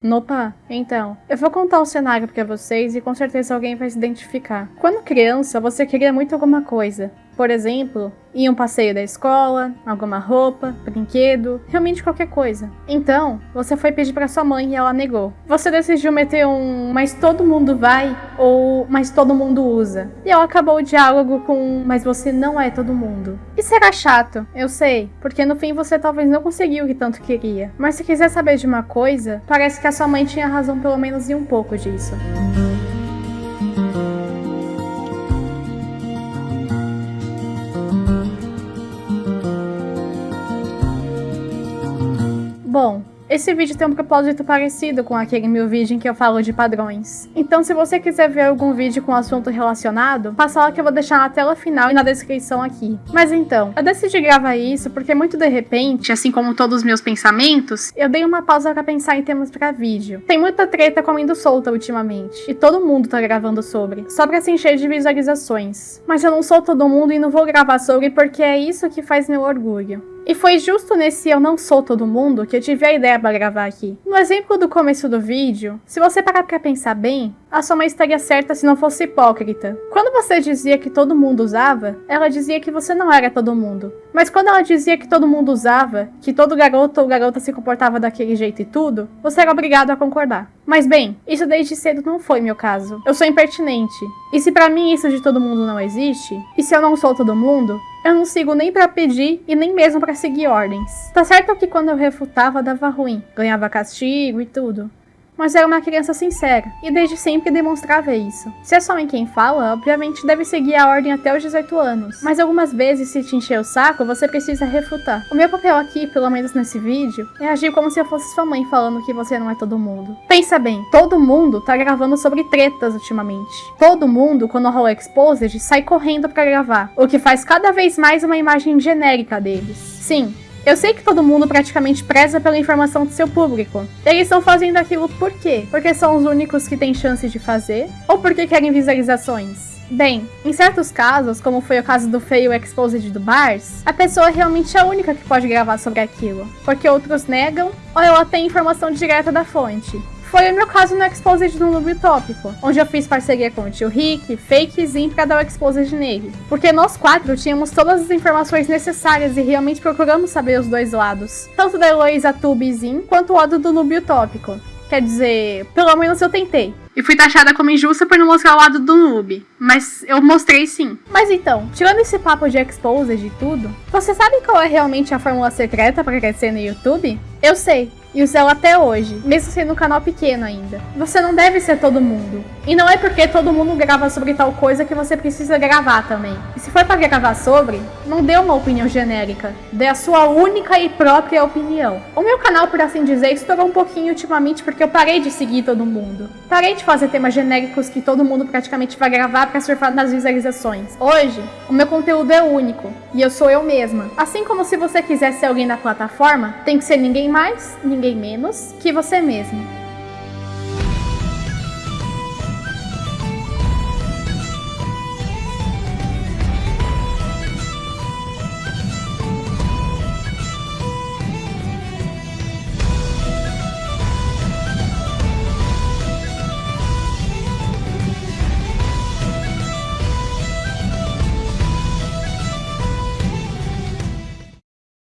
Nopa, então, eu vou contar o cenário pra vocês e com certeza alguém vai se identificar. Quando criança, você queria muito alguma coisa. Por exemplo, ir um passeio da escola, alguma roupa, brinquedo, realmente qualquer coisa. Então, você foi pedir para sua mãe e ela negou. Você decidiu meter um mas todo mundo vai ou mas todo mundo usa. E ela acabou o diálogo com mas você não é todo mundo. Isso era chato, eu sei, porque no fim você talvez não conseguiu o que tanto queria. Mas se quiser saber de uma coisa, parece que a sua mãe tinha razão pelo menos em um pouco disso. Esse vídeo tem um propósito parecido com aquele meu vídeo em que eu falo de padrões. Então se você quiser ver algum vídeo com assunto relacionado, passa lá que eu vou deixar na tela final e na descrição aqui. Mas então, eu decidi gravar isso porque muito de repente, assim como todos os meus pensamentos, eu dei uma pausa para pensar em temas para vídeo. Tem muita treta comendo solta ultimamente, e todo mundo tá gravando sobre, só pra se encher de visualizações. Mas eu não sou todo mundo e não vou gravar sobre porque é isso que faz meu orgulho. E foi justo nesse Eu Não Sou Todo Mundo que eu tive a ideia para gravar aqui. No exemplo do começo do vídeo, se você parar pra pensar bem, a sua mãe estaria certa se não fosse hipócrita. Quando você dizia que todo mundo usava, ela dizia que você não era todo mundo. Mas quando ela dizia que todo mundo usava, que todo garoto ou garota se comportava daquele jeito e tudo, você era obrigado a concordar. Mas bem, isso desde cedo não foi meu caso. Eu sou impertinente. E se para mim isso de todo mundo não existe, e se eu não sou todo mundo, eu não sigo nem para pedir e nem mesmo para seguir ordens. Tá certo que quando eu refutava dava ruim, ganhava castigo e tudo mas era uma criança sincera, e desde sempre demonstrava isso. Se é só mãe quem fala, obviamente deve seguir a ordem até os 18 anos, mas algumas vezes se te encher o saco, você precisa refutar. O meu papel aqui, pelo menos nesse vídeo, é agir como se eu fosse sua mãe falando que você não é todo mundo. Pensa bem, todo mundo tá gravando sobre tretas ultimamente. Todo mundo, quando rola Exposed, sai correndo para gravar, o que faz cada vez mais uma imagem genérica deles. Sim, eu sei que todo mundo praticamente preza pela informação do seu público. Eles estão fazendo aquilo por quê? Porque são os únicos que têm chance de fazer? Ou porque querem visualizações? Bem, em certos casos, como foi o caso do Feio Exposed do Bars, a pessoa realmente é a única que pode gravar sobre aquilo, porque outros negam ou ela tem informação direta da fonte. Foi o meu caso no Exposed do Noob Utópico, onde eu fiz parceria com o tio Rick, Fake Zin pra dar o Exposed nele. Porque nós quatro tínhamos todas as informações necessárias e realmente procuramos saber os dois lados. Tanto da Heloísa Tube quanto o lado do Noob Utópico. Quer dizer, pelo menos eu tentei. E fui taxada como injusta por não mostrar o lado do noob. Mas eu mostrei sim. Mas então, tirando esse papo de exposed e tudo, você sabe qual é realmente a fórmula secreta para crescer no YouTube? Eu sei, e uso ela até hoje, mesmo sendo um canal pequeno ainda. Você não deve ser todo mundo. E não é porque todo mundo grava sobre tal coisa que você precisa gravar também. E se for para gravar sobre, não dê uma opinião genérica. Dê a sua única e própria opinião. O meu canal, por assim dizer, estourou um pouquinho ultimamente porque eu parei de seguir todo mundo. Parei de fazer temas genéricos que todo mundo praticamente vai gravar para surfar nas visualizações. Hoje, o meu conteúdo é único. E eu sou eu mesma. Assim como se você quiser ser alguém da plataforma, tem que ser ninguém mais, ninguém menos que você mesmo.